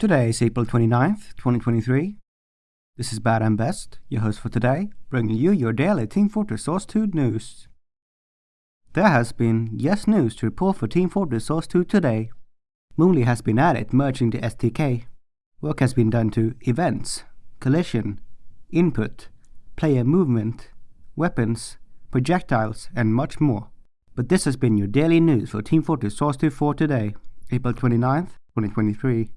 Today is April 29th, 2023. This is Bad and Best, your host for today, bringing you your daily Team Fortress Source 2 news. There has been yes news to report for Team Fortress Source 2 today. Moonly has been added merging the SDK. Work has been done to events, collision, input, player movement, weapons, projectiles, and much more. But this has been your daily news for Team Fortress Source 2 for today, April 29th, 2023.